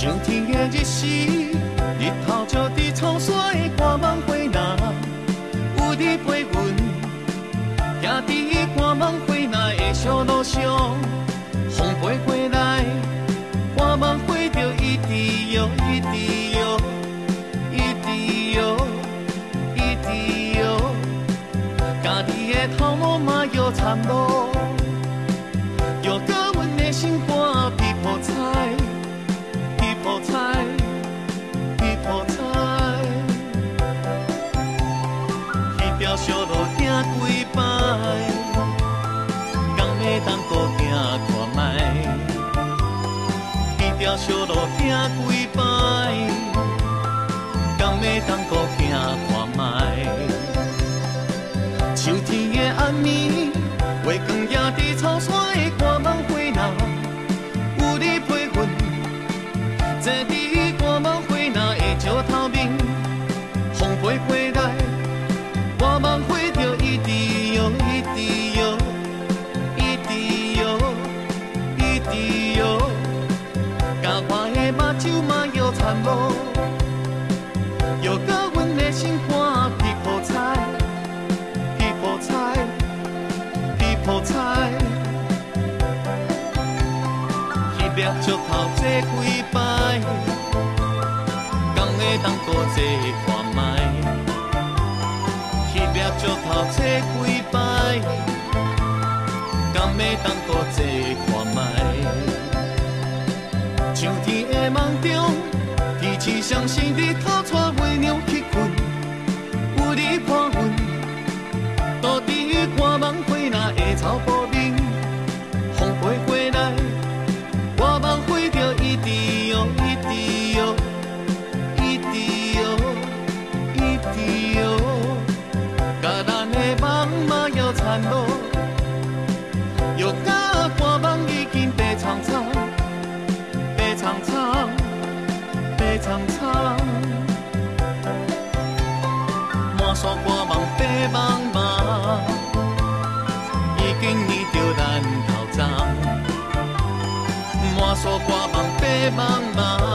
上天的日时，日头照在苍山的看望花那，有你陪阮，行在看望花那的小路上，条小路行几摆，敢要当搁行看卖？彼条小路行几摆，敢要当搁行看卖？秋天的暗暝，月光也在草山的看望花那。坐伫看嘛摇惨无，摇到阮的心肝皮破菜，皮破菜，皮破菜，彼边石头坐几摆。当搁坐看卖，彼壁石头坐几摆，敢要当搁坐看卖？秋天的梦中，天气上升日头带月满山看望白茫茫，已经染着咱头鬃。满山看望白茫茫。